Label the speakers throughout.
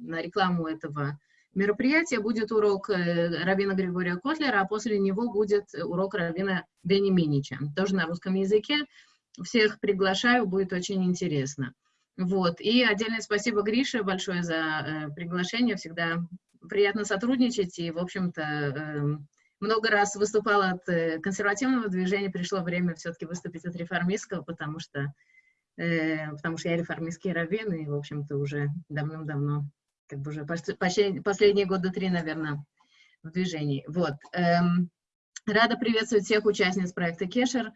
Speaker 1: на рекламу этого мероприятия будет урок э, Равина Григория Котлера, а после него будет урок Равина Бени Минича, тоже на русском языке. Всех приглашаю, будет очень интересно. Вот. И отдельное спасибо Грише большое за э, приглашение. Всегда приятно сотрудничать. И, в общем-то, э, много раз выступала от э, консервативного движения. Пришло время все-таки выступить от реформистского, потому что, э, потому что я реформистский раввин, и, в общем-то, уже давным-давно как бы уже почти последние года три, наверное, в движении. Вот. Эм, рада приветствовать всех участниц проекта Кешер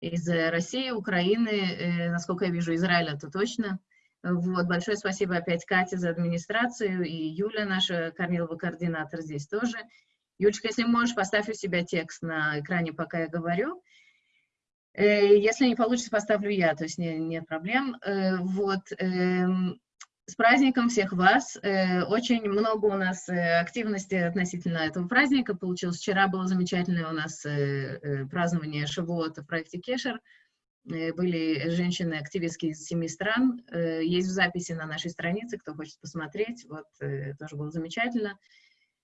Speaker 1: из России, Украины, э, насколько я вижу, Израиля, то точно. Вот, большое спасибо опять Кате за администрацию, и Юля, наша Корнилова координатор, здесь тоже. Юлечка, если можешь, поставь у себя текст на экране, пока я говорю. Э, если не получится, поставлю я, то есть не, нет проблем. Э, вот, эм, с праздником всех вас. Э, очень много у нас э, активности относительно этого праздника получилось. Вчера было замечательное у нас э, празднование Шавуота в проекте Кешер. Были женщины-активистки из семи стран. Есть в записи на нашей странице, кто хочет посмотреть. Вот, тоже было замечательно.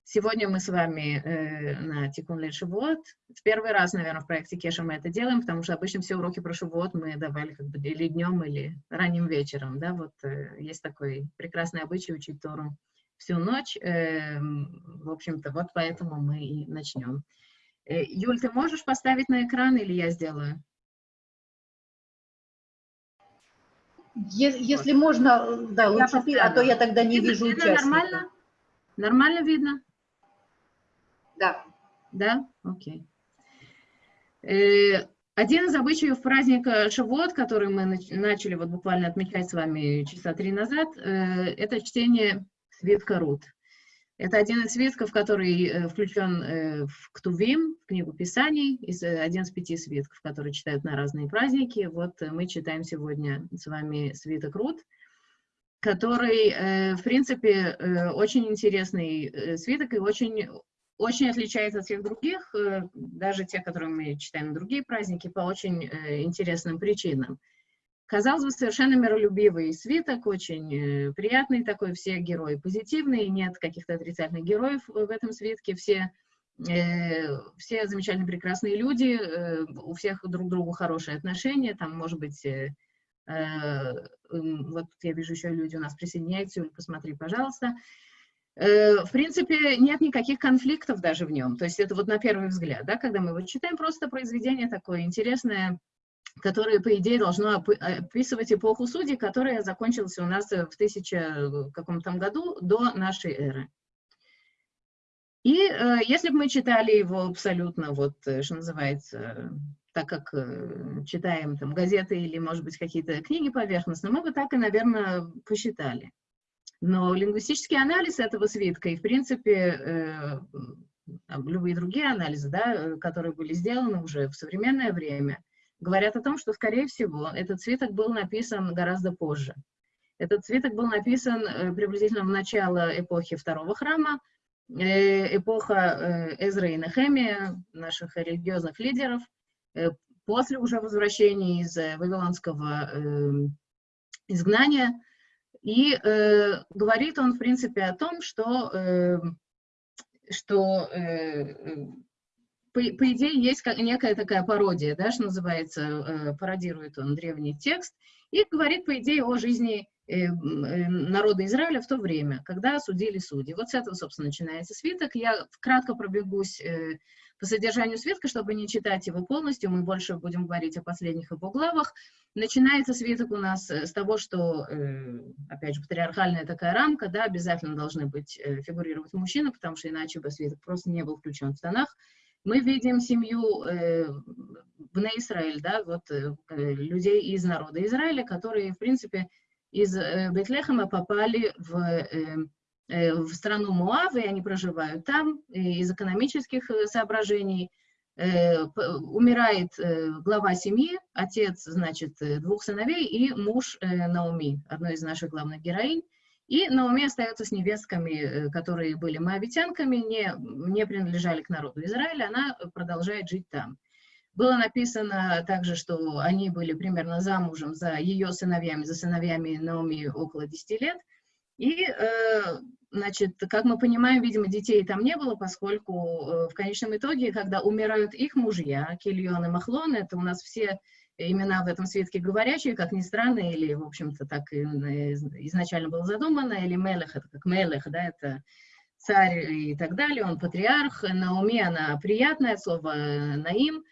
Speaker 1: Сегодня мы с вами э, на Тикун Шивот. В первый раз, наверное, в проекте Кеша мы это делаем, потому что обычно все уроки про Шивот мы давали как бы или днем, или ранним вечером. Да? Вот э, есть такой прекрасный обычай учить Тору всю ночь. Э, в общем-то, вот поэтому мы и начнем. Э, Юль, ты можешь поставить на экран или я сделаю?
Speaker 2: Если вот. можно, да, лучше ты, а то я тогда не вижу участников.
Speaker 1: Нормально? Нормально видно?
Speaker 2: Да.
Speaker 1: Да? Окей. Э, один из обычаев праздника Шавуот, который мы начали вот буквально отмечать с вами часа три назад, э, это чтение свитка Рут. Это один из свитков, который э, включен в Ктувим, в книгу Писаний, из, один из пяти свитков, которые читают на разные праздники. Вот мы читаем сегодня с вами свиток Рут, который, в принципе, очень интересный свиток и очень очень отличается от всех других, э, даже те, которые мы читаем на другие праздники, по очень э, интересным причинам. Казалось бы, совершенно миролюбивый свиток, очень э, приятный такой, все герои позитивные, нет каких-то отрицательных героев в этом свитке, все, все замечательно прекрасные люди, у всех друг к другу хорошие отношения, там, может быть, вот я вижу еще люди у нас присоединяются, посмотри, пожалуйста. В принципе, нет никаких конфликтов даже в нем. То есть это вот на первый взгляд, да, когда мы вот читаем просто произведение такое интересное, которое, по идее, должно описывать эпоху судей, которая закончилась у нас в тысяча каком-то году до нашей эры. И э, если бы мы читали его абсолютно, вот, э, что называется, так как э, читаем там газеты или, может быть, какие-то книги поверхностно, мы бы так и, наверное, посчитали. Но лингвистический анализ этого свитка и, в принципе, э, любые другие анализы, да, которые были сделаны уже в современное время, говорят о том, что, скорее всего, этот свиток был написан гораздо позже. Этот свиток был написан э, приблизительно в начало эпохи Второго храма, э, эпоха Эзра и Нехемия, наших религиозных лидеров, после уже возвращения из Вавилонского изгнания, и э, говорит он, в принципе, о том, что, э, что э, по, по идее, есть некая такая пародия, да, что называется, э, пародирует он древний текст, и говорит, по идее, о жизни народа Израиля в то время, когда судили судьи. Вот с этого, собственно, начинается свиток. Я кратко пробегусь э, по содержанию свитка, чтобы не читать его полностью, мы больше будем говорить о последних его главах. Начинается свиток у нас э, с того, что, э, опять же, патриархальная такая рамка, да, обязательно должны быть, э, фигурировать мужчины, потому что иначе бы свиток просто не был включен в тонах. Мы видим семью э, в Израиль, да, вот людей из народа Израиля, которые, в принципе, из Бетлехема попали в Э, в страну Муав, и они проживают там из экономических э, соображений. Э, умирает глава семьи, отец, значит, двух сыновей и муж Наоми, одной из наших главных героинь. И Наоми остается с невестками, которые были моавитянками, не, не принадлежали к народу Израиля, она продолжает жить там. Было написано также, что они были примерно замужем за ее сыновьями, за сыновьями Наоми около 10 лет, И, значит, как мы понимаем, видимо, детей там не было, поскольку в конечном итоге, когда умирают их мужья, Кильон и Махлон, это у нас все имена в этом свитке говорящие, как ни странно, или, в общем-то, так изначально было задумано, или Мелех, это как Мелех, да, это царь и так далее, он патриарх, Наоми, она приятное слово Наим, э,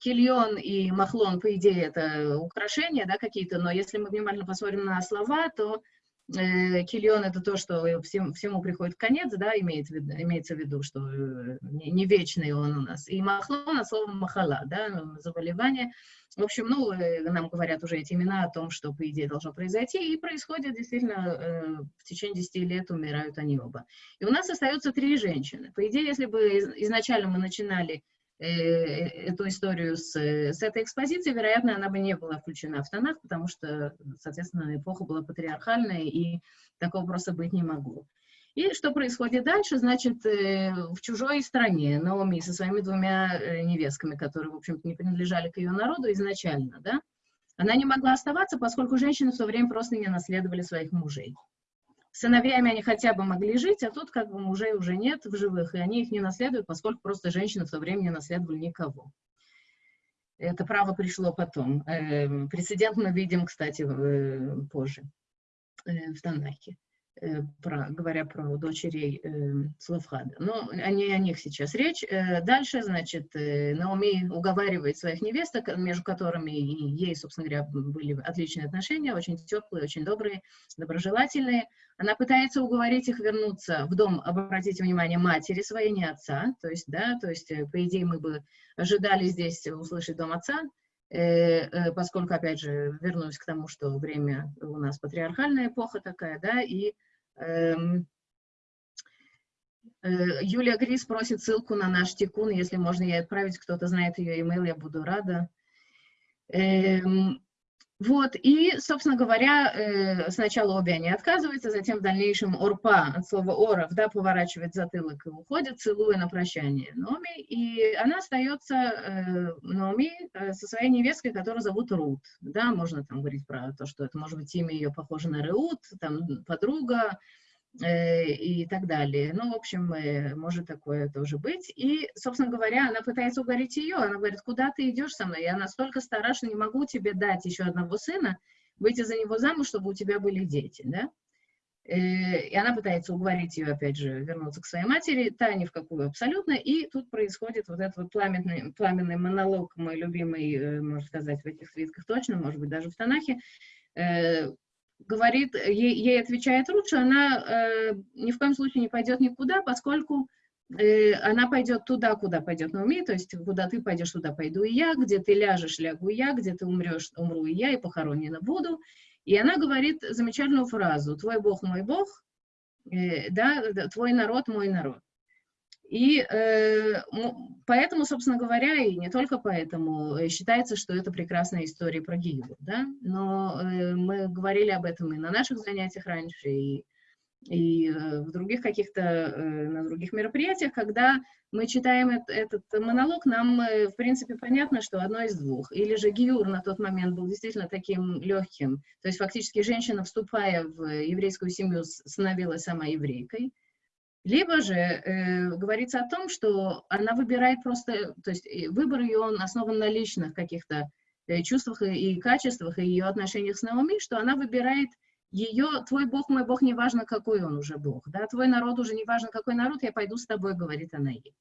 Speaker 1: Кильон и Махлон, по идее, это украшения, да, какие-то, но если мы внимательно посмотрим на слова, то э, Кильон это то, что всем, всему приходит конец, да, имеет, имеется в виду, что э, не, не вечный он у нас. И Махлон, от Махала, да, заболевание. В общем, ну, э, нам говорят уже эти имена о том, что, по идее, должно произойти, и происходит действительно, э, в течение 10 лет умирают они оба. И у нас остается три женщины. По идее, если бы изначально мы начинали э, эту историю с, с этой экспозиции, вероятно, она бы не была включена в тонах, потому что, соответственно, эпоха была патриархальная, и такого просто быть не могло. И что происходит дальше? Значит, э, в чужой стране Наоми со своими двумя э, невестками, которые, в общем-то, не принадлежали к ее народу изначально, да, она не могла оставаться, поскольку женщины в то время просто не наследовали своих мужей. Сыновьями они хотя бы могли жить, а тут как бы мужей уже нет в живых, и они их не наследуют, поскольку просто женщины в то время не наследовали никого. Это право пришло потом. Эм, прецедент мы видим, кстати, э, позже в Танахе. Э, про, говоря про дочерей э, Славхада. Но не о них сейчас речь. Э, дальше, значит, э, Наоми уговаривает своих невесток, между которыми и ей, собственно говоря, были отличные отношения, очень теплые, очень добрые, доброжелательные. Она пытается уговорить их вернуться в дом, обратите внимание, матери своей, не отца. То есть, да, то есть, э, по идее, мы бы ожидали здесь услышать дом отца, э, поскольку, опять же, вернусь к тому, что время у нас патриархальная эпоха такая, да, и Юлия Грис просит ссылку на наш тикун, если можно ей отправить, кто-то знает ее имейл, я буду рада. Эм, вот, и, собственно говоря, э, сначала обе они отказываются, затем в дальнейшем Орпа, от слова Оров, да, поворачивает затылок и уходит, целуя на прощание Номи, и она остается, э, Номи, со своей невесткой, которую зовут Рут, да, можно там говорить про то, что это может быть имя ее похоже на Реут, там, подруга, Э, и так далее. Ну, в общем, э, может такое тоже быть. И, собственно говоря, она пытается уговорить ее. Она говорит, куда ты идешь со мной? Я настолько стара, что не могу тебе дать еще одного сына, выйти за него замуж, чтобы у тебя были дети, да? Э, и она пытается уговорить ее, опять же, вернуться к своей матери, та ни в какую абсолютно, и тут происходит вот этот вот пламенный, пламенный монолог, мой любимый, можно сказать, в этих свитках точно, может быть, даже в Танахе, говорит, ей, ей отвечает Рут, она э, ни в коем случае не пойдет никуда, поскольку э, она пойдет туда, куда пойдет Науми, то есть куда ты пойдешь, туда пойду и я, где ты ляжешь, лягу я, где ты умрешь, умру и я, и похоронена буду. И она говорит замечательную фразу «Твой Бог, мой Бог», э, да, «Твой народ, мой народ». И э, поэтому, собственно говоря, и не только поэтому, э, считается, что это прекрасная история про Гиюр, да, но э, мы говорили об этом и на наших занятиях раньше, и, и э, в других каких-то, э, на других мероприятиях, когда мы читаем этот, этот монолог, нам, э, в принципе, понятно, что одно из двух. Или же Гиюр на тот момент был действительно таким легким, то есть фактически женщина, вступая в еврейскую семью, становилась сама еврейкой, либо же э, говорится о том, что она выбирает просто, то есть э, выбор ее он основан на личных каких-то э, чувствах и, и качествах, и ее отношениях с Наоми, что она выбирает ее, твой Бог, мой Бог, неважно, какой он уже Бог, да, твой народ уже неважно, какой народ, я пойду с тобой, говорит она ей.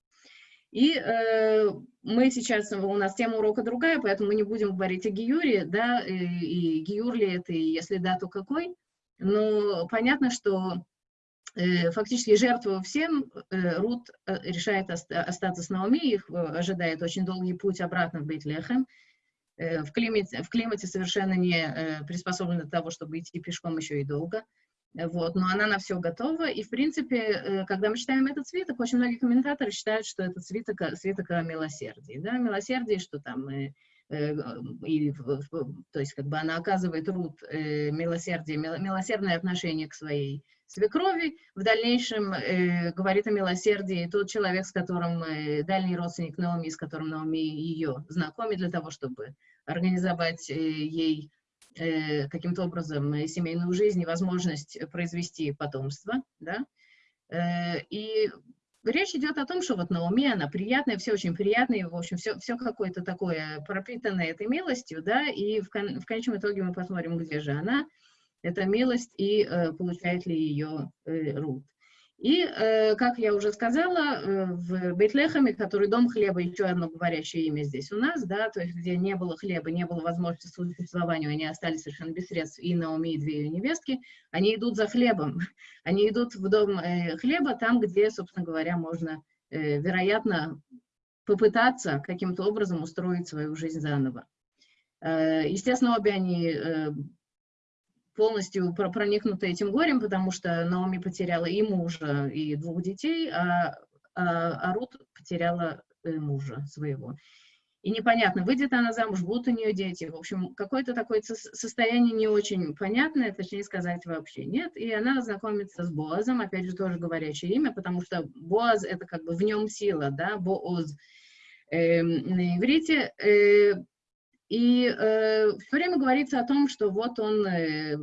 Speaker 1: И э, мы сейчас, у нас тема урока другая, поэтому мы не будем говорить о Гиюре, да, и, и Гиюр ли это, и если да, то какой, но понятно, что фактически жертву всем, э, Рут э, решает остаться с Наоми, их ожидает очень долгий путь обратно в Бейтлехем. В климате, в климате совершенно не приспособлена для того, чтобы идти пешком еще и долго. Вот, но она на все готова, и, в принципе, когда мы читаем этот свиток, очень многие комментаторы считают, что это свиток, свиток о милосердии, да, милосердие, что там, и, и, то есть, как бы она оказывает Рут милосердие, милосердное отношение к своей свекрови, в дальнейшем э, говорит о милосердии. Тот человек, с которым э, дальний родственник Наоми, с которым Наоми ее знакомит для того, чтобы организовать э, ей э, каким-то образом семейную жизнь и возможность произвести потомство, да, э, и речь идет о том, что вот Наоми, она приятная, все очень приятное, в общем, все, все какое-то такое пропитанное этой милостью, да, и в, кон, в конечном итоге мы посмотрим, где же она, эта милость, и э, получает ли ее э, Рут. И, э, как я уже сказала, э, в Бейтлехаме, который дом хлеба, еще одно говорящее имя здесь у нас, да, то есть где не было хлеба, не было возможности существования, они остались совершенно без средств, и Наоми, и две ее невестки, они идут за хлебом, они идут в дом э, хлеба, там, где, собственно говоря, можно, вероятно, попытаться каким-то образом устроить свою жизнь заново. Естественно, обе они полностью проникнута этим горем, потому что Наоми потеряла и мужа, и двух детей, а, а, а Рут потеряла э, мужа своего. И непонятно, выйдет она замуж, будут у нее дети. В общем, какое-то такое состояние не очень понятное, точнее сказать, вообще нет. И она знакомится с Боазом, опять же, тоже говорящее имя, потому что Боаз — это как бы в нем сила, да, Бооз. Э, на иврите э, и э, все время говорится о том, что вот он э,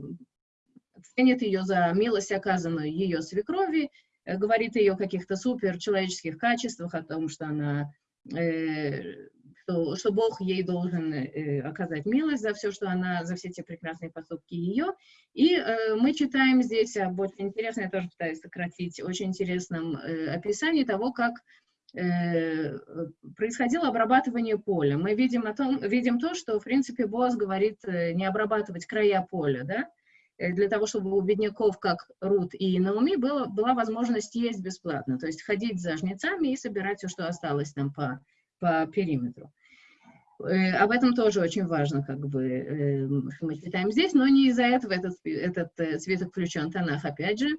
Speaker 1: ценит ее за милость, оказанную ее свекрови, э, говорит о ее каких-то суперчеловеческих качествах, о том, что она, э, что, что Бог ей должен э, оказать милость за все, что она, за все эти прекрасные поступки ее. И э, мы читаем здесь об очень интересном, я тоже пытаюсь сократить, очень интересном э, описании того, как происходило обрабатывание поля. Мы видим, о том, видим то, что, в принципе, Боас говорит э, не обрабатывать края поля, да, э, для того, чтобы у бедняков, как Рут и Науми, было, была возможность есть бесплатно, то есть ходить за жнецами и собирать все, что осталось там по, по периметру. Об этом тоже очень важно, как бы, что мы читаем здесь, но не из-за этого этот, этот свиток включен Танах, опять же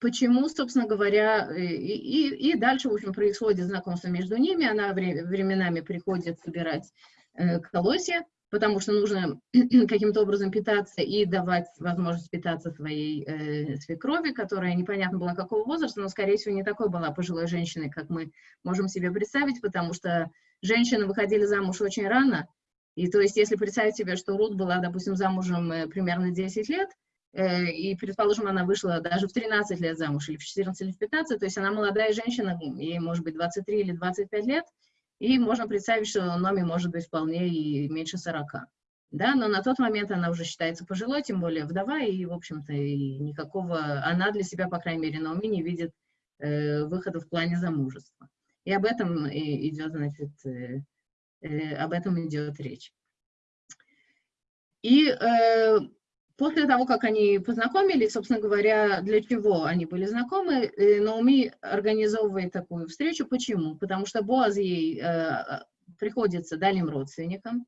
Speaker 1: почему, собственно говоря, и, и, и дальше, в общем, происходит знакомство между ними, она временами приходит собирать э, колосья, потому что нужно каким-то образом питаться и давать возможность питаться своей э, свекрови, которая непонятно была какого возраста, но, скорее всего, не такой была пожилой женщиной, как мы можем себе представить, потому что женщины выходили замуж очень рано, и то есть, если представить себе, что Рут была, допустим, замужем э, примерно 10 лет, Э, и, предположим, она вышла даже в 13 лет замуж, или в 14, или в 15, то есть она молодая женщина, ей может быть 23 или 25 лет, и можно представить, что Номи может быть вполне и меньше 40. Да, но на тот момент она уже считается пожилой, тем более вдова, и, в общем-то, никакого, она для себя, по крайней мере, Номи не видит э, выхода в плане замужества. И об этом идет, значит, э, э, об этом идет речь. И э, После того, как они познакомились, собственно говоря, для чего они были знакомы, э, Наоми организовывает такую встречу. Почему? Потому что Боаз ей э, приходится дальним родственникам.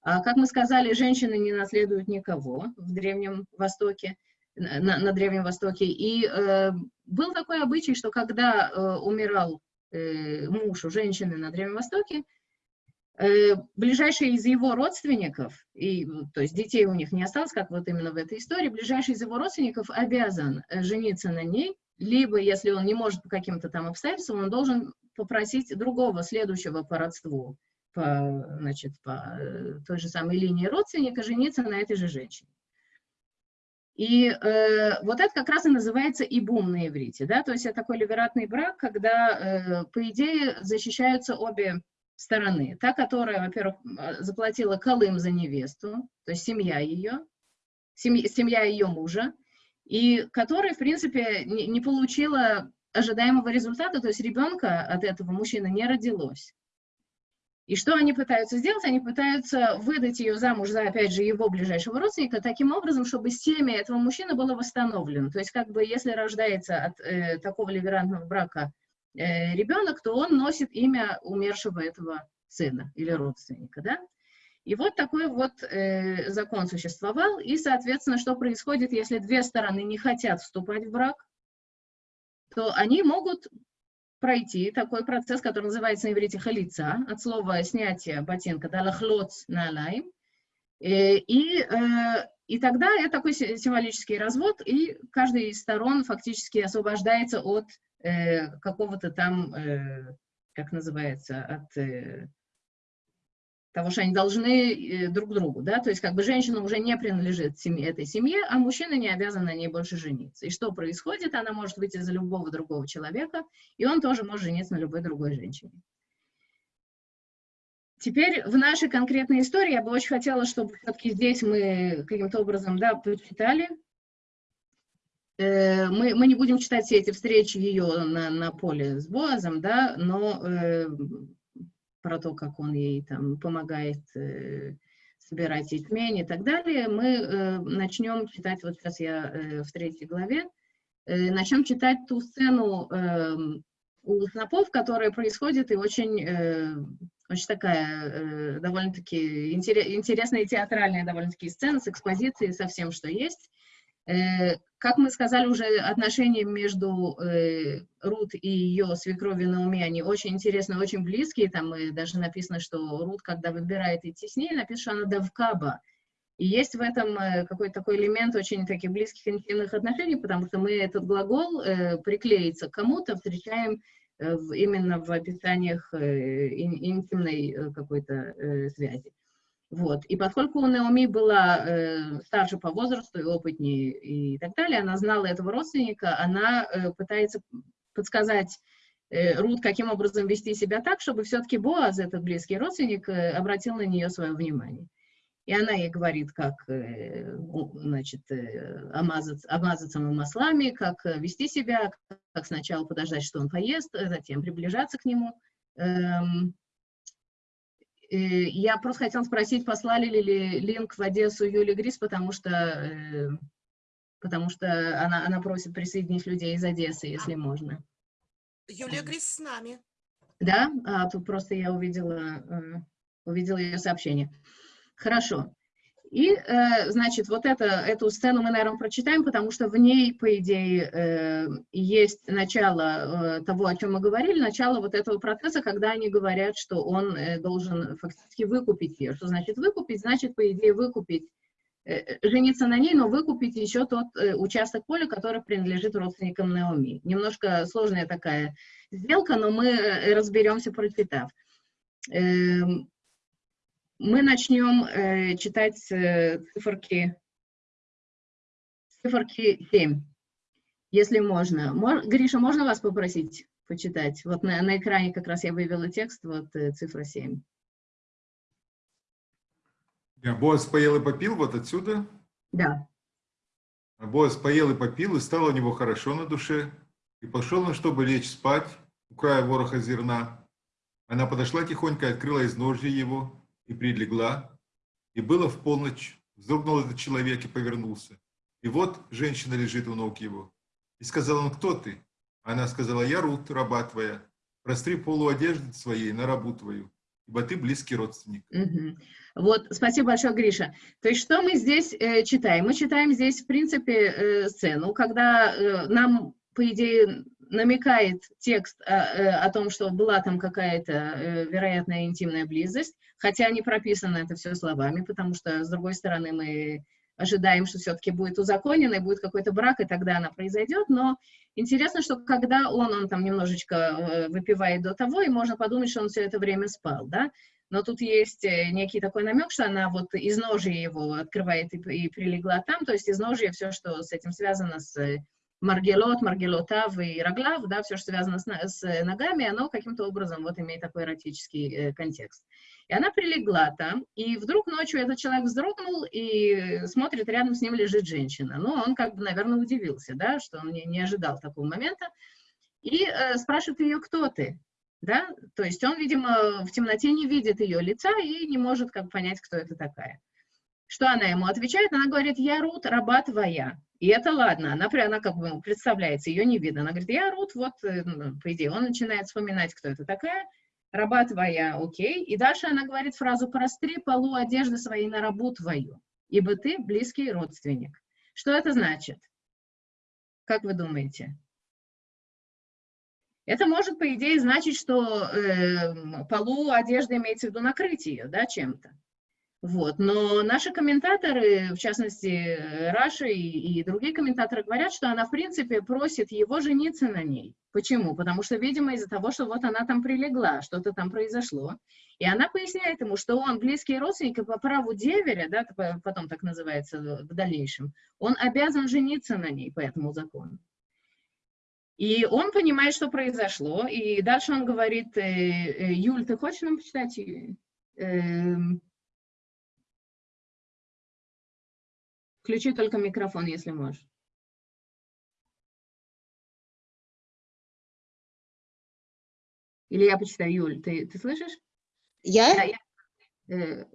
Speaker 1: А, как мы сказали, женщины не наследуют никого в Древнем Востоке, на, на Древнем Востоке. И э, был такой обычай, что когда э, умирал э, муж у женщины на Древнем Востоке, ближайший из его родственников, и, то есть детей у них не осталось, как вот именно в этой истории, ближайший из его родственников обязан э, жениться на ней, либо, если он не может по каким-то там обстоятельствам, он должен попросить другого, следующего по родству, по, значит, по э, той же самой линии родственника, жениться на этой же женщине. И э, вот это как раз и называется ибум на иврите, да, то есть это такой ливератный брак, когда, э, по идее, защищаются обе стороны. Та, которая, во-первых, а, заплатила колым за невесту, то есть семья ее, семья, семья ее мужа, и которая, в принципе, не, не получила ожидаемого результата, то есть ребенка от этого мужчины не родилось. И что они пытаются сделать? Они пытаются выдать ее замуж за, опять же, его ближайшего родственника, таким образом, чтобы семя этого мужчины было восстановлено. То есть, как бы, если рождается от э, такого ливерантного брака ребенок, то он носит имя умершего этого сына или родственника, да? И вот такой вот э, закон существовал, и, соответственно, что происходит, если две стороны не хотят вступать в брак, то они могут пройти такой процесс, который называется на иврите халица, от слова снятие ботинка, далахлоц на лайм, э, и, э, и тогда это такой символический развод, и каждая из сторон фактически освобождается от э, какого-то там, э, как называется, от, э, того, что они должны э, друг другу, да, то есть как бы женщина уже не принадлежит семье, этой семье, а мужчина не обязан на ней больше жениться. И что происходит? Она может выйти за любого другого человека, и он тоже может жениться на любой другой женщине. Теперь в нашей конкретной истории я бы очень хотела, чтобы все-таки здесь мы каким-то образом, да, почитали. Э, мы, мы не будем читать все эти встречи ее на, на поле с Боазом, да, но э, про то, как он ей там помогает э, собирать ячмень и так далее, мы э, начнем читать, вот сейчас я э, в третьей главе, э, начнем читать ту сцену э, у снопов, которая происходит и очень, э, очень такая э, довольно-таки интересная театральная довольно-таки сцена с экспозицией, со всем, что есть. Э, как мы сказали уже, отношения между э, Рут и ее свекровью Науми, они очень интересные, очень близкие. Там даже написано, что Рут, когда выбирает идти с ней, написано, что она давкаба. И есть в этом э, какой-то такой элемент очень таких близких интимных отношений, потому что мы этот глагол э, приклеиться к кому-то встречаем э, именно в описаниях э, интимной э, какой-то э, связи. Вот. И поскольку Наоми была э, старше по возрасту и опытнее и так далее, она знала этого родственника, она э, пытается подсказать э, Рут, каким образом вести себя так, чтобы все-таки Боаз, этот близкий родственник, э, обратил на нее свое внимание. И она ей говорит, как э, значит, э, омазаться, омазаться маслами, как э, вести себя, как сначала подождать, что он поест, затем приближаться к нему. Эм, я просто хотела спросить, послали ли линк в Одессу Юли Грис, потому что, потому что она, она просит присоединить людей из Одессы, если можно.
Speaker 3: Юлия Грис с нами.
Speaker 1: Да? А, тут просто я увидела, увидела ее сообщение. Хорошо. И, э, значит, вот это, эту сцену мы, наверное, прочитаем, потому что в ней, по идее, э, есть начало э, того, о чем мы говорили, начало вот этого процесса, когда они говорят, что он должен фактически выкупить ее. Что значит выкупить? Значит, по идее, выкупить, жениться на ней, но выкупить еще тот участок поля, который принадлежит родственникам Наоми. Немножко сложная такая сделка, но мы разберемся, прочитав. Эм, мы начнем э, читать э, циферки, циферки 7, если можно. Мор, Гриша, можно вас попросить почитать? Вот на, на экране как раз я вывела текст, вот э, цифра 7.
Speaker 4: Я Боас поел и попил вот отсюда?
Speaker 1: Да.
Speaker 4: А Боас поел и попил, и стало у него хорошо на душе, и пошел он, чтобы лечь спать у края вороха зерна. Она подошла тихонько открыла из ножья его, и прилегла, и было в полночь, вздрогнул этот человек и повернулся. И вот женщина лежит у ног его. И сказал он, кто ты? Она сказала, я Рут, раба твоя. Простри полу одежды своей на рабу твою, ибо ты близкий родственник.
Speaker 1: Вот, спасибо большое, Гриша. То есть что мы здесь э, читаем? Мы читаем здесь, в принципе, э, сцену, когда э, нам, по идее, намекает текст о, э, о том, что была там какая-то э, вероятная интимная близость, хотя не прописано это все словами, потому что, с другой стороны, мы ожидаем, что все-таки будет узаконено, и будет какой-то брак, и тогда она произойдет, но интересно, что когда он, он там немножечко э, выпивает до того, и можно подумать, что он все это время спал, да, но тут есть некий такой намек, что она вот из ножи его открывает и, и прилегла там, то есть из ножи все, что с этим связано, с Маргелот, Маргелотав и Роглав, да, все, что связано с, с ногами, оно каким-то образом вот имеет такой эротический э, контекст. И она прилегла там, и вдруг ночью этот человек вздрогнул и смотрит, рядом с ним лежит женщина. Ну, он как бы, наверное, удивился, да, что он не, не ожидал такого момента. И э, спрашивает ее, кто ты? Да? То есть он, видимо, в темноте не видит ее лица и не может как понять, кто это такая. Что она ему отвечает? Она говорит, я Рут, раба твоя. И это ладно, она, она как бы представляется, ее не видно. Она говорит, я Рут, вот, э, ну, по идее, он начинает вспоминать, кто это такая, раба твоя, окей. И дальше она говорит фразу, простри полу одежды своей на рабу твою, ибо ты близкий родственник. Что это значит? Как вы думаете? Это может, по идее, значить, что э, полу одежды имеется в виду накрыть ее, да, чем-то. Вот. Но наши комментаторы, в частности, Раша и, и другие комментаторы говорят, что она, в принципе, просит его жениться на ней. Почему? Потому что, видимо, из-за того, что вот она там прилегла, что-то там произошло. И она поясняет ему, что он близкий родственник, и по праву деверя, да, потом так называется в дальнейшем, он обязан жениться на ней по этому закону. И он понимает, что произошло, и дальше он говорит, э, э, Юль, ты хочешь нам почитать? Включи только микрофон, если можешь. Или я почитаю, Юль, ты, ты слышишь?
Speaker 2: Я?
Speaker 1: Да, я, э,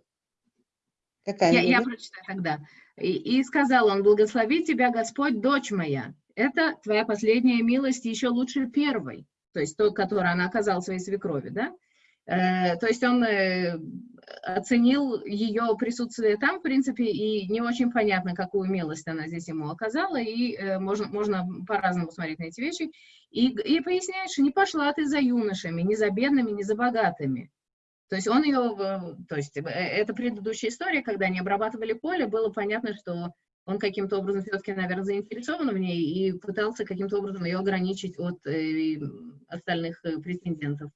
Speaker 2: Какая?
Speaker 1: Я, я прочитаю тогда. И, и сказал он, благослови тебя Господь, дочь моя. Это твоя последняя милость еще лучше первой. То есть той, которую она оказала своей свекрови, да? Э, то есть он э, оценил ее присутствие там, в принципе, и не очень понятно, какую милость она здесь ему оказала, и э, можно, можно по-разному смотреть на эти вещи. И, и поясняет, что не пошла ты за юношами, не за бедными, не за богатыми. То есть он ее, то есть это предыдущая история, когда они обрабатывали поле, было понятно, что он каким-то образом все-таки, наверное, заинтересован в ней и пытался каким-то образом ее ограничить от э, остальных претендентов.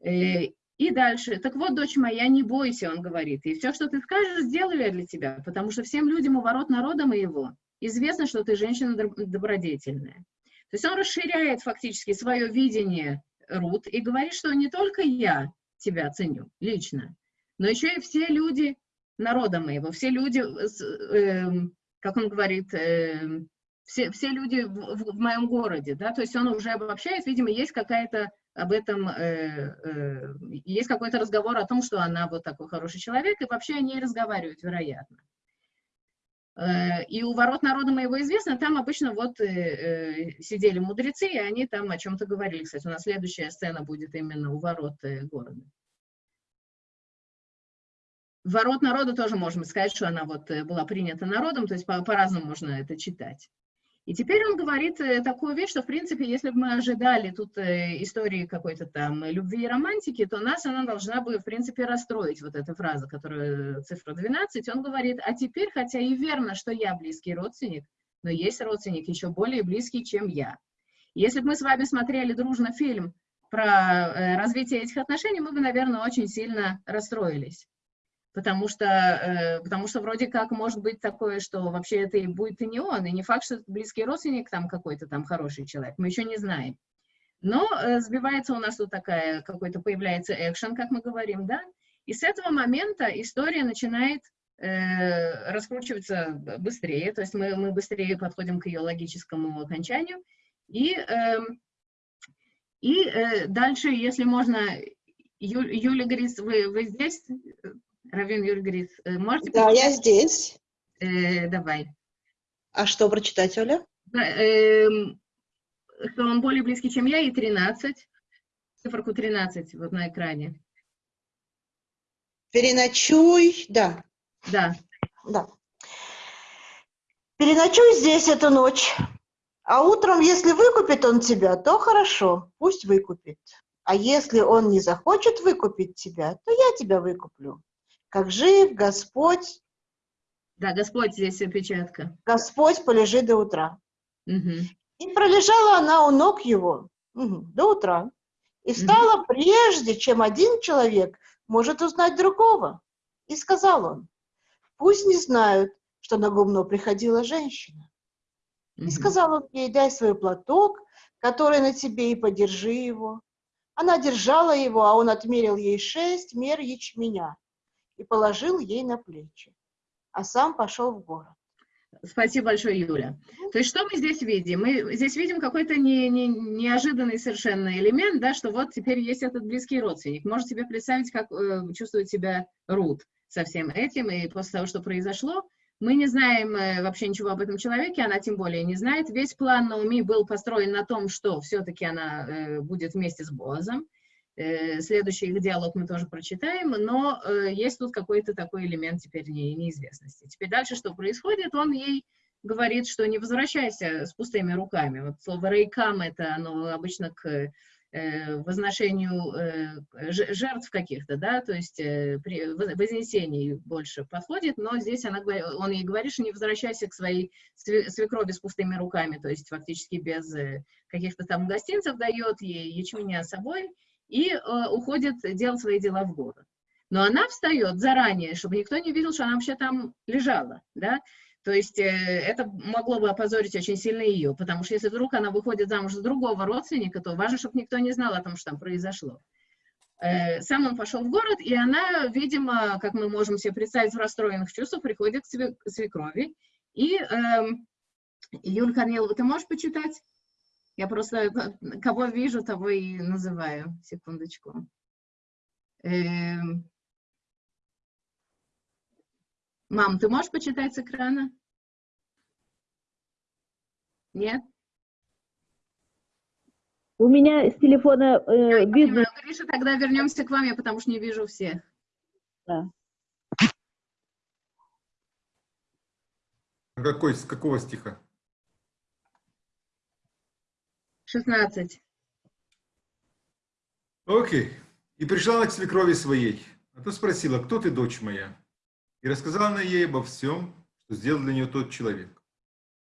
Speaker 1: Э, и дальше. Так вот, дочь моя, не бойся, он говорит. И все, что ты скажешь, сделаю я для тебя, потому что всем людям у ворот народа моего известно, что ты женщина добродетельная. То есть он расширяет фактически свое видение Рут и говорит, что не только я тебя ценю лично, но еще и все люди народа моего, все люди, э, как он говорит, э, все, все люди в, в моем городе, да, то есть он уже обобщает, видимо, есть какая-то об этом, э, э, есть какой-то разговор о том, что она вот такой хороший человек, и вообще они разговаривают, вероятно. Э, и у ворот народа моего известно, там обычно вот э, э, сидели мудрецы, и они там о чем-то говорили. Кстати, у нас следующая сцена будет именно у ворот э, города. Ворот народа тоже можем сказать, что она вот э, была принята народом, то есть по-разному по можно это читать. И теперь он говорит э, такую вещь, что, в принципе, если бы мы ожидали тут э, истории какой-то там любви и романтики, то нас она должна бы, в принципе, расстроить, вот эта фраза, которая цифра 12. Он говорит, а теперь, хотя и верно, что я близкий родственник, но есть родственник еще более близкий, чем я. Если бы мы с вами смотрели дружно фильм про э, развитие этих отношений, мы бы, наверное, очень сильно расстроились потому что, э, потому что вроде как может быть такое, что вообще это и будет и не он, и не факт, что близкий родственник там какой-то там хороший человек, мы еще не знаем. Но э, сбивается у нас тут такая, какой-то появляется экшен, как мы говорим, да, и с этого момента история начинает э, раскручиваться быстрее, то есть мы, мы быстрее подходим к ее логическому окончанию, и, э, и э, дальше, если можно, Ю, Юля говорит, вы, вы здесь? Равин Юрий э, можете...
Speaker 2: Да, я здесь.
Speaker 1: Э, давай.
Speaker 2: А что прочитать, Оля?
Speaker 1: э, что он более близкий, чем я, и 13. Циферку 13 вот на экране.
Speaker 2: Переночуй, да.
Speaker 1: Да.
Speaker 2: Да. Переночуй здесь эту ночь. А утром, если выкупит он тебя, то хорошо, пусть выкупит. А если он не захочет выкупить тебя, то я тебя выкуплю как жив Господь.
Speaker 1: Да, Господь здесь опечатка.
Speaker 2: Господь полежит до утра.
Speaker 1: Угу.
Speaker 2: И пролежала она у ног его угу, до утра. И стала угу. прежде, чем один человек может узнать другого. И сказал он, пусть не знают, что на гумно приходила женщина. Угу. И сказал он ей, дай свой платок, который на тебе, и подержи его. Она держала его, а он отмерил ей шесть мер ячменя и положил ей на плечи, а сам пошел в город.
Speaker 1: Спасибо большое, Юля. То есть что мы здесь видим? Мы здесь видим какой-то не, не, неожиданный совершенно элемент, да, что вот теперь есть этот близкий родственник. Можете себе представить, как э, чувствует себя Рут со всем этим, и после того, что произошло, мы не знаем э, вообще ничего об этом человеке, она тем более не знает. Весь план Науми был построен на том, что все-таки она э, будет вместе с Боазом. Э, следующий их диалог мы тоже прочитаем, но э, есть тут какой-то такой элемент теперь не, неизвестности. Теперь дальше что происходит? Он ей говорит, что не возвращайся с пустыми руками. Вот слово «рейкам» это оно обычно к э, возношению жертв каких-то, да, то есть при вознесении больше подходит, но здесь она, он ей говорит, что не возвращайся к своей свекрови с пустыми руками, то есть фактически без каких-то там гостинцев дает ей ячменя собой и уходит делать свои дела в город. Но она встает заранее, чтобы никто не видел, что она вообще там лежала, да, то есть э, это могло бы опозорить очень сильно ее, потому что если вдруг она выходит замуж за другого родственника, то важно, чтобы никто не знал о том, что там произошло. Э, сам он пошел в город, и она, видимо, как мы можем себе представить, в расстроенных чувствах, приходит к свекрови. И, э, Юль Корнилова, ты можешь почитать? Я просто э, кого вижу, того и называю. Секундочку. Э, Мам, ты можешь почитать с экрана? Нет?
Speaker 5: У меня с телефона э, видно...
Speaker 1: Гриша, тогда вернемся к вам, я потому что не вижу всех.
Speaker 5: Да.
Speaker 4: А какой, с какого стиха?
Speaker 1: 16.
Speaker 4: Окей. И пришла она к свекрови своей. А то спросила, кто ты, дочь моя? И рассказала она ей обо всем, что сделал для нее тот человек.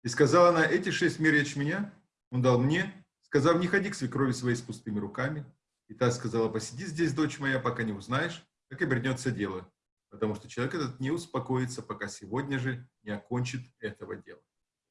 Speaker 4: И сказала она, эти шесть мер меня он дал мне, сказав, не ходи к свекрови своей с пустыми руками. И та сказала, посиди здесь, дочь моя, пока не узнаешь, как обернется дело. Потому что человек этот не успокоится, пока сегодня же не окончит этого дела.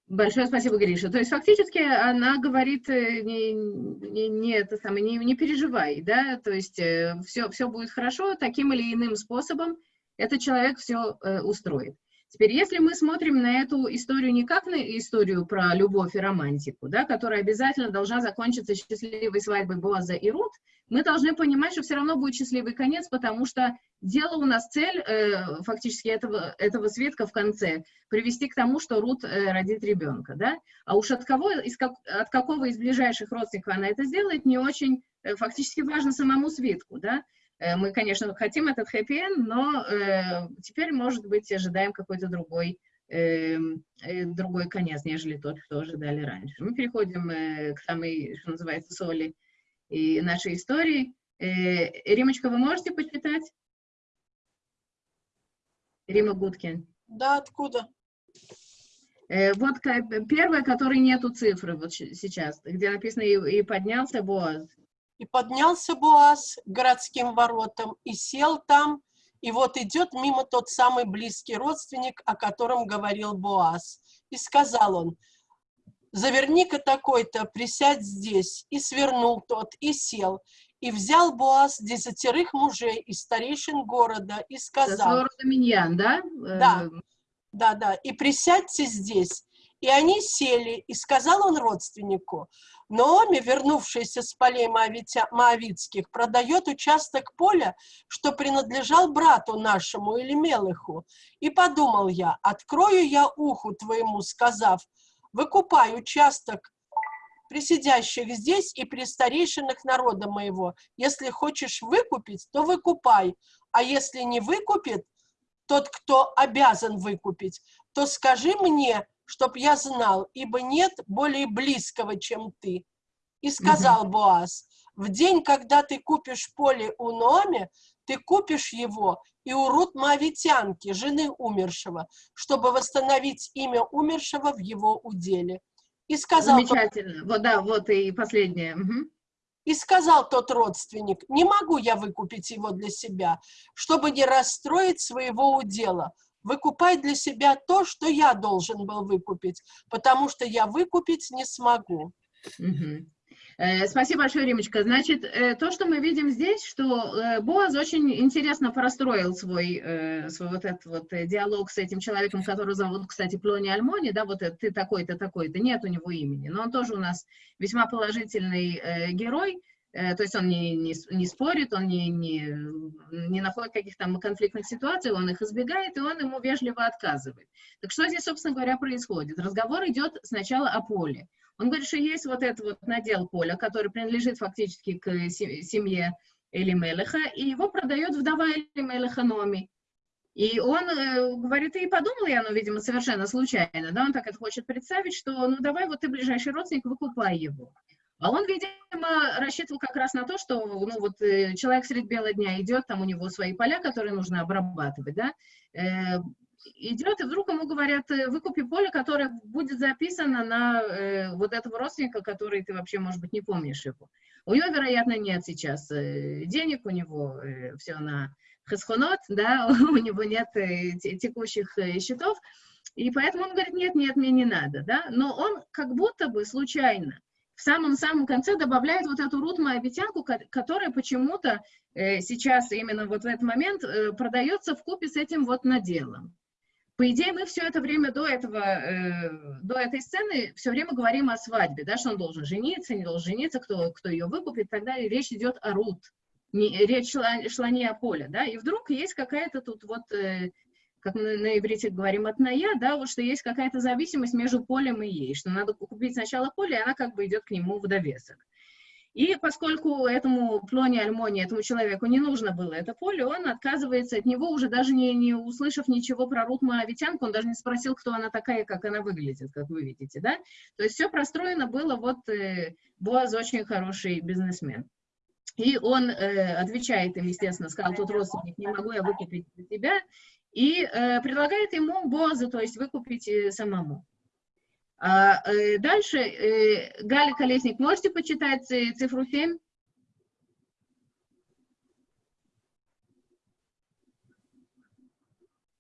Speaker 1: Большое спасибо, Гриша. То есть фактически она говорит, э, не, не, не, это самое, не, не переживай, да, то есть все, э, все будет хорошо таким или иным способом, этот человек все э, устроит. Теперь, если мы смотрим на эту историю не как на историю про любовь и романтику, да, которая обязательно должна закончиться счастливой свадьбой Боаза и Рут, мы должны понимать, что все равно будет счастливый конец, потому что дело у нас цель, э, фактически, этого, этого свитка в конце, привести к тому, что Рут э, родит ребенка, да, а уж от кого, из как, от какого из ближайших родственников она это сделает, не очень, э, фактически важно самому свитку, да, мы, конечно, хотим этот хэппи но э, теперь, может быть, ожидаем какой-то другой, э, э, другой конец, нежели тот, что ожидали раньше. Мы переходим э, к самой, что называется, соли и нашей истории. Э, Римочка, вы можете почитать? Рима Гудкин.
Speaker 3: Да, откуда?
Speaker 1: Э, вот первая, которой нету цифры вот сейчас, где написано «И, и поднялся Боаз».
Speaker 3: И поднялся Буаз к городским воротам и сел там, и вот идет мимо тот самый близкий родственник, о котором говорил Буаз. И сказал он, заверни-ка такой-то, присядь здесь. И свернул тот, и сел. И взял Буаз десятерых мужей из старейшин города и сказал...
Speaker 1: Миньян, да?
Speaker 3: Да, э, да, да. И присядьте здесь. И они сели, и сказал он родственнику, Наоми, вернувшаяся с полей Моавицких, продает участок поля, что принадлежал брату нашему или Мелыху. И подумал я, открою я уху твоему, сказав, выкупай участок присидящих здесь и при старейшинах народа моего. Если хочешь выкупить, то выкупай, а если не выкупит, тот, кто обязан выкупить, то скажи мне, чтоб я знал, ибо нет более близкого, чем ты. И сказал угу. Боаз, в день, когда ты купишь поле у Номи, ты купишь его и у Рут Моавитянки, жены умершего, чтобы восстановить имя умершего в его уделе.
Speaker 1: И сказал Замечательно. Тот, вот, да, вот и последнее. Угу.
Speaker 3: И сказал тот родственник, не могу я выкупить его для себя, чтобы не расстроить своего удела выкупай для себя то, что я должен был выкупить, потому что я выкупить не смогу.
Speaker 1: Угу. Спасибо большое, Римочка. Значит, э, то, что мы видим здесь, что э, Боаз очень интересно простроил свой, свой вот этот вот диалог с этим человеком, которого зовут, кстати, Плони Альмони, да, вот ты такой-то, такой-то, нет у него имени, но он тоже у нас весьма положительный герой, Э, то есть он не, не, не спорит, он не, не, не находит каких-то конфликтных ситуаций, он их избегает, и он ему вежливо отказывает. Так что здесь, собственно говоря, происходит? Разговор идет сначала о поле. Он говорит, что есть вот этот вот надел поля, который принадлежит фактически к семье Элимелеха, и его продает вдова Элимелеха Номи. И он э, говорит, и подумал я, ну, видимо, совершенно случайно, да, он так это хочет представить, что, ну, давай вот ты ближайший родственник, выкупай его. А он, видимо, рассчитывал как раз на то, что ну, вот, э, человек средь бела дня идет, там у него свои поля, которые нужно обрабатывать, да, э, идет, и вдруг ему говорят, э, выкупи поле, которое будет записано на э, вот этого родственника, который ты вообще, может быть, не помнишь его. У него, вероятно, нет сейчас э, денег, у него э, все на хасхонот, да, у него нет текущих счетов, и поэтому он говорит, нет, нет, мне не надо, да, но он как будто бы случайно в самом-самом конце добавляет вот эту Рут Моавитянку, которая почему-то э, сейчас именно вот в этот момент э, продается в купе с этим вот наделом. По идее, мы все это время до этого, э, до этой сцены все время говорим о свадьбе, да, что он должен жениться, не должен жениться, кто, кто ее выкупит и так далее. Речь идет о Рут, не, речь шла, шла не о поле, да, и вдруг есть какая-то тут вот э, как мы на иврите говорим, от ная, да, вот что есть какая-то зависимость между полем и ей, что надо купить сначала поле, и она как бы идет к нему в довесок. И поскольку этому Плоне Альмоне, этому человеку не нужно было это поле, он отказывается от него, уже даже не, не услышав ничего про Рут Моавитянку, он даже не спросил, кто она такая, как она выглядит, как вы видите, да. То есть все простроено было, вот э, Боаз очень хороший бизнесмен. И он э, отвечает им, естественно, сказал, тот родственник, не могу я выкупить для тебя, и э, предлагает ему Боза, то есть выкупить э, самому. А, э, дальше, э, Галя Колесник, можете почитать цифру 7?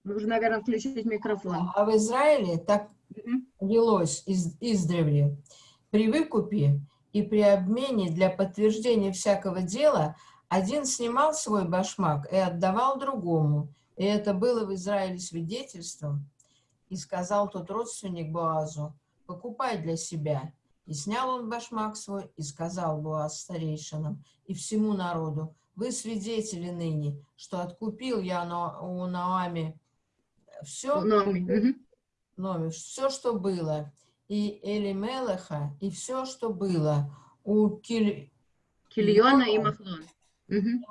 Speaker 1: Нужно, наверное, включить микрофон.
Speaker 6: А в Израиле так велось из, издревле. При выкупе и при обмене для подтверждения всякого дела один снимал свой башмак и отдавал другому, и это было в Израиле свидетельством. И сказал тот родственник Боазу, покупай для себя. И снял он башмак свой, и сказал Боаз старейшинам и всему народу, вы свидетели ныне, что откупил я у Наами все, Номи, все, что было, и Элимелеха, и все, что было у Киль...
Speaker 1: Кильона и Махлона.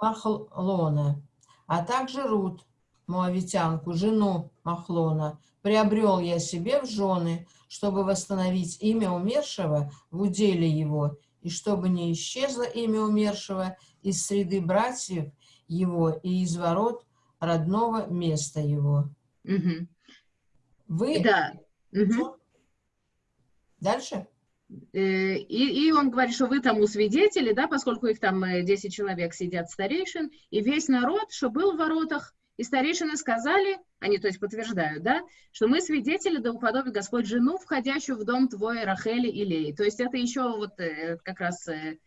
Speaker 6: Махлона, а также Рут, Моавитянку, жену Махлона, приобрел я себе в жены, чтобы восстановить имя умершего в уделе его, и чтобы не исчезло имя умершего из среды братьев его и из ворот родного места его.
Speaker 1: Угу.
Speaker 6: Вы...
Speaker 1: Да. Угу.
Speaker 6: Дальше?
Speaker 1: Э, и, и он говорит, что вы там у свидетелей, да, поскольку их там 10 э, человек сидят старейшин, и весь народ, что был в воротах, и старейшины сказали, они, то есть, подтверждают, да, что мы свидетели, да уподобит Господь жену, входящую в дом твой Рахели и Леи. То есть это еще вот э, как раз э,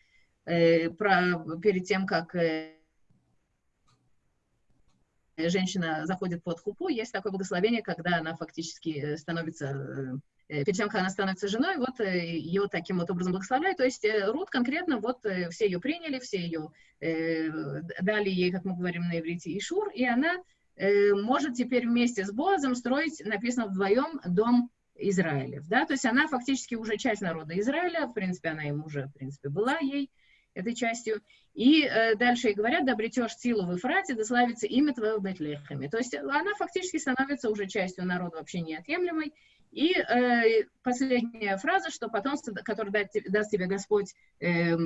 Speaker 1: э, про, перед тем, как э, женщина заходит под хупу, есть такое благословение, когда она фактически э, становится Э, перед тем, как она становится женой, вот э, ее таким вот образом благословляют. То есть э, Рут конкретно, вот все ее приняли, все ее дали ей, как мы говорим на иврите, Ишур, и она может теперь вместе с Боазом строить, написано вдвоем, дом Израилев, да, то есть она фактически уже часть народа Израиля, в принципе, она им уже, в принципе, была ей этой частью, и э, дальше ей говорят, да обретешь силу в Ефрате, да славится имя твое в Бетлехеме, то есть она фактически становится уже частью народа вообще неотъемлемой, и э, последняя фраза, что потомство, которое даст, даст тебе Господь э, э,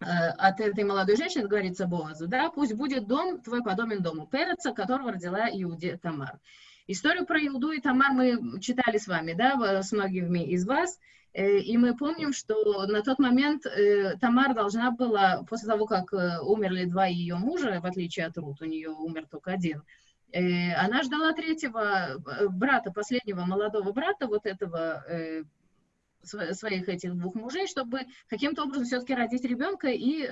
Speaker 1: от этой молодой женщины, говорится Боазу, да, пусть будет дом твой подобен дому Переца, которого родила Иуде Тамар. Историю про Иуду и Тамар мы читали с вами, да, с многими из вас, и мы помним, что на тот момент э, Тамар должна была, после того, как э, умерли два ее мужа, в отличие от Рут, у нее умер только один, Э, она ждала третьего э, брата, последнего молодого брата, вот этого э, своих этих двух мужей, чтобы каким-то образом все-таки родить ребенка и,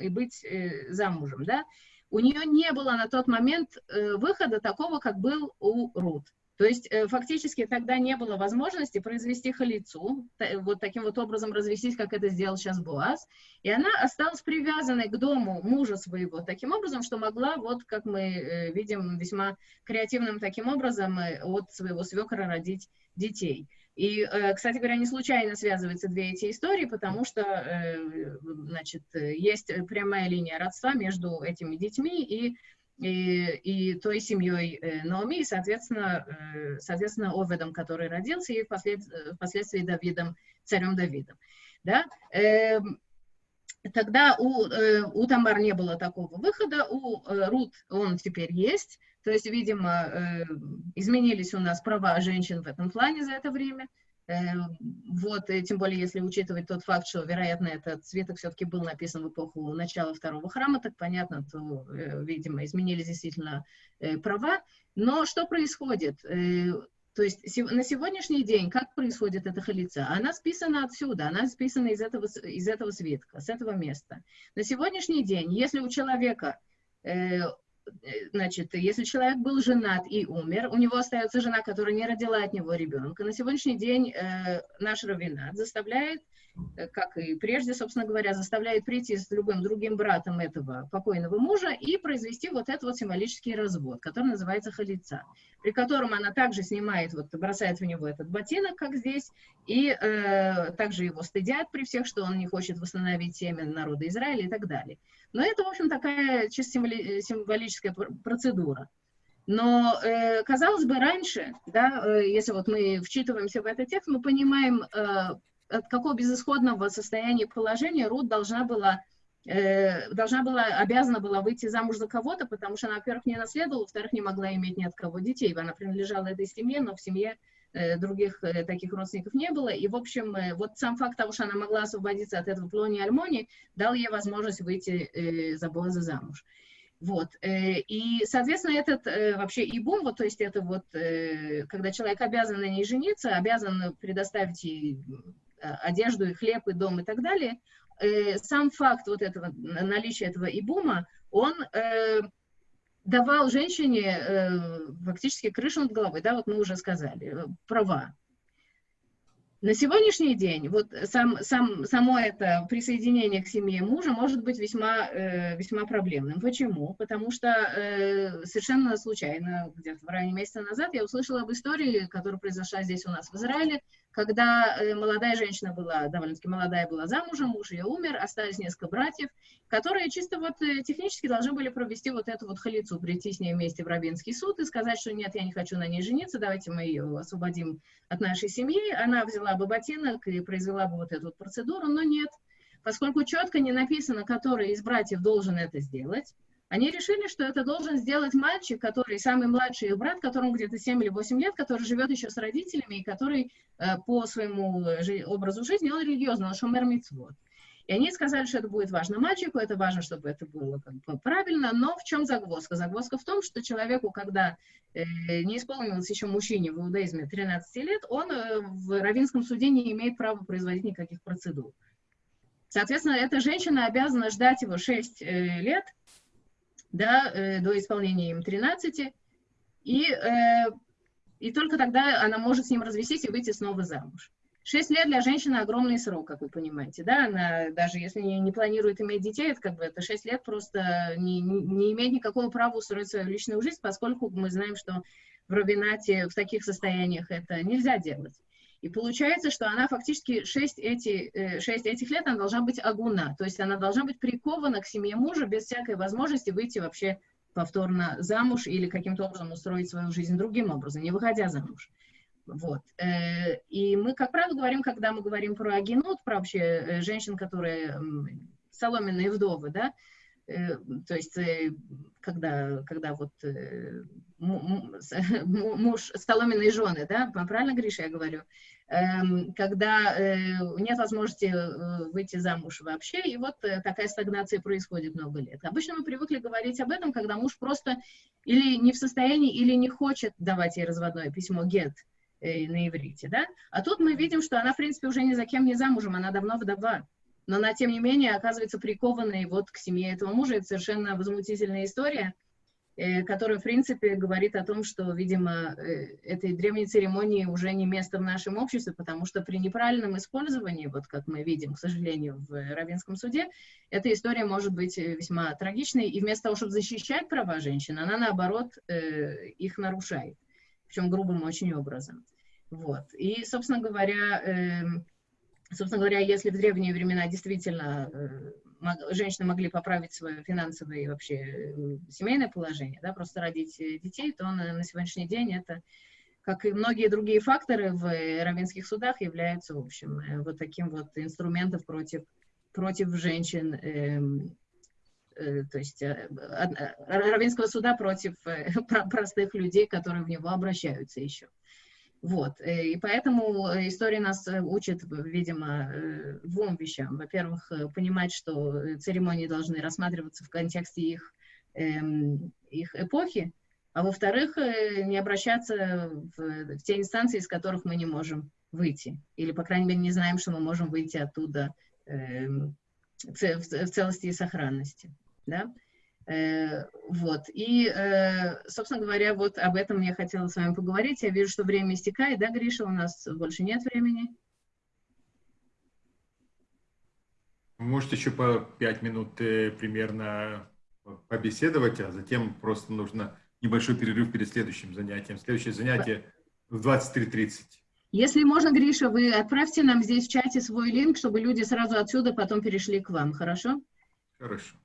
Speaker 1: и быть замужем, да. У нее не было на тот момент выхода такого, как был у Рут. То есть э, фактически тогда не было возможности произвести халицу, вот таким вот образом развестись, как это сделал сейчас Буаз, и она осталась привязанной к дому мужа своего таким образом, что могла, вот как мы э, видим, весьма креативным таким образом э, от своего свекра родить детей. И, кстати говоря, не случайно связываются две эти истории, потому что, значит, есть прямая линия родства между этими детьми и и, и той семьей э, Наоми, и, соответственно, э, соответственно, Оведом, который родился, и впослед, впоследствии Давидом, царем Давидом. да, эм, тогда у, э, у Тамар не было такого выхода, у э, Рут он теперь есть, то есть, видимо, э, изменились у нас права женщин в этом плане за это время, вот, и тем более, если учитывать тот факт, что, вероятно, этот свиток все-таки был написан в эпоху начала второго храма, так понятно, то, видимо, изменились действительно права. Но что происходит? То есть на сегодняшний день, как происходит эта халица? Она списана отсюда, она списана из этого, из этого свитка, с этого места. На сегодняшний день, если у человека, э, значит, если человек был женат и умер, у него остается жена, которая не родила от него ребенка, на сегодняшний день э, наш раввинат заставляет Э, как и прежде, собственно говоря, заставляет прийти с любым другим братом этого покойного мужа и произвести вот этот вот символический развод, который называется халица, при котором она также снимает, вот бросает в него этот ботинок, как здесь, и э, также его стыдят при всех, что он не хочет восстановить семя народа Израиля и так далее. Но это, в общем, такая чисто символи символическая процедура. Но, э, казалось бы, раньше, да, э, если вот мы вчитываемся в этот текст, мы понимаем, э, от какого безысходного состояния положения Рут должна была э, должна была, обязана была выйти замуж за кого-то, потому что она, во-первых, не наследовала, во-вторых, не могла иметь ни от кого детей. Она принадлежала этой семье, но в семье э, других э, таких родственников не было. И, в общем, э, вот сам факт того, что она могла освободиться от этого плони Альмони, дал ей возможность выйти э, за Боза замуж. Вот. Э, и, соответственно, этот э, вообще ибум, вот, то есть это вот, э, когда человек обязан на ней жениться, обязан предоставить ей Э, одежду, и хлеб, и дом, и так далее, э, сам факт вот этого, наличия этого ибума, он э, давал женщине фактически крышу над головой, да, вот мы уже сказали, права. На сегодняшний день вот сам, сам, само это присоединение к семье мужа может быть весьма, э, весьма проблемным. Почему? Потому что э, совершенно случайно, где-то в районе месяца назад, я услышала об истории, которая произошла здесь у нас в Израиле, когда э, молодая женщина была, довольно-таки молодая была замужем, муж ее умер, остались несколько братьев, которые чисто вот э, технически должны были провести вот эту вот халицу, прийти с ней вместе в Рабинский суд и сказать, что нет, я не хочу на ней жениться, давайте мы ее освободим от нашей семьи. Она взяла бы ботинок и произвела бы вот эту вот процедуру, но нет. Поскольку четко не написано, который из братьев должен это сделать, они решили, что это должен сделать мальчик, который самый младший их брат, которому где-то 7 или 8 лет, который живет еще с родителями и который э, по своему жи образу жизни, он религиозный, он шумер митцвот. И они сказали, что это будет важно мальчику, это важно, чтобы это было как бы правильно, но в чем загвоздка? Загвоздка в том, что человеку, когда э, не исполнилось еще мужчине в иудаизме 13 лет, он э, в равинском суде не имеет права производить никаких процедур. Соответственно, эта женщина обязана ждать его 6 э, лет, да, э, до исполнения им 13, и, э, и только тогда она может с ним развестись и выйти снова замуж. Шесть лет для женщины огромный срок, как вы понимаете, да, она даже если не, не планирует иметь детей, это как бы это шесть лет просто не, не, имеет никакого права устроить свою личную жизнь, поскольку мы знаем, что в Робинате в таких состояниях это нельзя делать. И получается, что она фактически 6, эти, 6 э, этих лет она должна быть агуна, то есть она должна быть прикована к семье мужа без всякой возможности выйти вообще повторно замуж или каким-то образом устроить свою жизнь другим образом, не выходя замуж. Вот. Э, и мы, как правило, говорим, когда мы говорим про агинут, про вообще э, женщин, которые соломенные вдовы, да, то есть когда, когда вот муж, соломенные жены, да, правильно, Гриша, я говорю, эм, когда э, нет возможности э, выйти замуж вообще, и вот э, такая стагнация происходит много лет. Обычно мы привыкли говорить об этом, когда муж просто или не в состоянии, или не хочет давать ей разводное письмо «get», на иврите, да? А тут мы видим, что она, в принципе, уже ни за кем не замужем, она давно вдова. Но она, тем не менее, оказывается прикованной вот к семье этого мужа. Это совершенно возмутительная история. Э, который, в принципе, говорит о том, что, видимо, э, этой древней церемонии уже не место в нашем обществе, потому что при неправильном использовании, вот как мы видим, к сожалению, в Равенском суде, эта история может быть э, весьма трагичной, и вместо того, чтобы защищать права женщин, она, наоборот, их нарушает, причем грубым очень образом. Вот. И, собственно говоря, эм, собственно говоря, если в древние времена действительно женщины могли поправить свое финансовое и вообще э, семейное положение, да, просто родить э, детей, то на, на сегодняшний день это как и многие другие факторы в равенских судах, являются, в общем, э, вот таким вот инструментом против, против женщин, э, то есть э, равенского суда против простых людей, которые в него обращаются еще. Вот, и поэтому история нас учит, видимо, двум вещам. Во-первых, понимать, что церемонии должны рассматриваться в контексте их, эм, их эпохи, а во-вторых, э, не обращаться в, в те инстанции, из которых мы не можем выйти, или, по крайней мере, не знаем, что мы можем выйти оттуда э, в, в целости и сохранности. Да? Э, вот. И, э, собственно говоря, вот об этом я хотела с вами поговорить. Я вижу, что время истекает, да, Гриша, у нас больше нет времени.
Speaker 4: Можете еще по пять минут э, примерно побеседовать, а затем просто нужно небольшой перерыв перед следующим занятием. Следующее занятие в 23.30.
Speaker 1: Если можно, Гриша, вы отправьте нам здесь в чате свой линк, чтобы люди сразу отсюда потом перешли к вам, хорошо?
Speaker 4: Хорошо.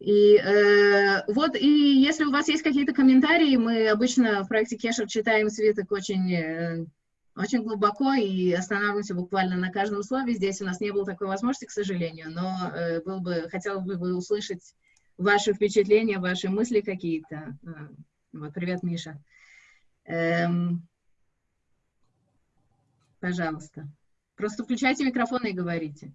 Speaker 1: И э, вот, и если у вас есть какие-то комментарии, мы обычно в проекте Кешер читаем свиток очень, э, очень глубоко и останавливаемся буквально на каждом слове. Здесь у нас не было такой возможности, к сожалению, но э, был бы, хотел бы услышать ваши впечатления, ваши мысли какие-то. Э, вот, привет, Миша. Эм, пожалуйста. Просто включайте микрофон и говорите.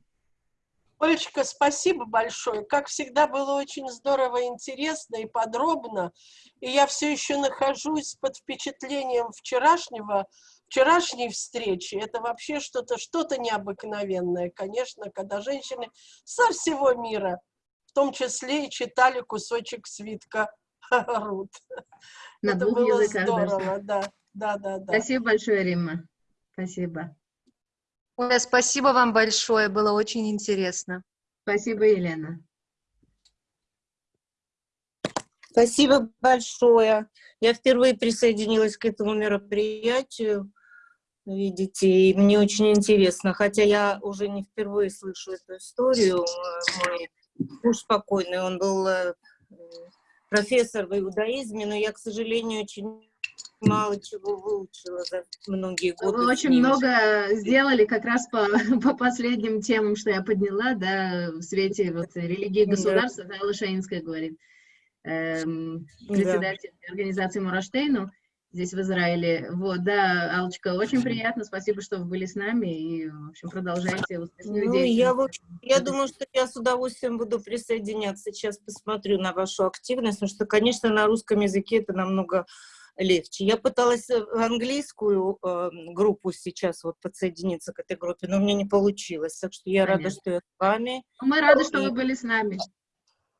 Speaker 3: Олечка, спасибо большое. Как всегда, было очень здорово, интересно и подробно. И я все еще нахожусь под впечатлением вчерашнего, вчерашней встречи. Это вообще что-то что, -то, необыкновенное, конечно, когда женщины со всего мира, в том числе и читали кусочек свитка Рут.
Speaker 1: На
Speaker 3: Это было
Speaker 1: языках
Speaker 3: здорово, да, да, да, да.
Speaker 1: Спасибо большое, Римма. Спасибо.
Speaker 7: Оля, спасибо вам большое, было очень интересно.
Speaker 1: Спасибо, Елена.
Speaker 8: Спасибо большое. Я впервые присоединилась к этому мероприятию, видите, и мне очень интересно, хотя я уже не впервые слышу эту историю. Мой муж спокойный, он был э, профессор в иудаизме, но я, к сожалению, очень мало чего выучила за многие годы.
Speaker 1: Вы очень много сделали как раз по, по последним темам, что я подняла, да, в свете вот, религии государства, да. Алла Шаинская говорит, эм, председатель да. организации Мураштейну здесь в Израиле. Вот, да, Алочка, очень приятно, спасибо, что вы были с нами, и, в общем, продолжайте
Speaker 8: успешную ну, я, вот, я думаю, что я с удовольствием буду присоединяться, сейчас посмотрю на вашу активность, потому что, конечно, на русском языке это намного легче. Я пыталась в английскую э, группу сейчас вот подсоединиться к этой группе, но у меня не получилось, так что я Понятно. рада, что я с вами.
Speaker 1: Мы рады, и... что вы были с нами.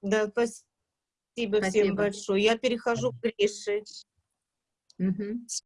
Speaker 8: Да, спасибо, спасибо. всем большое. Я перехожу к Грише.
Speaker 1: Угу.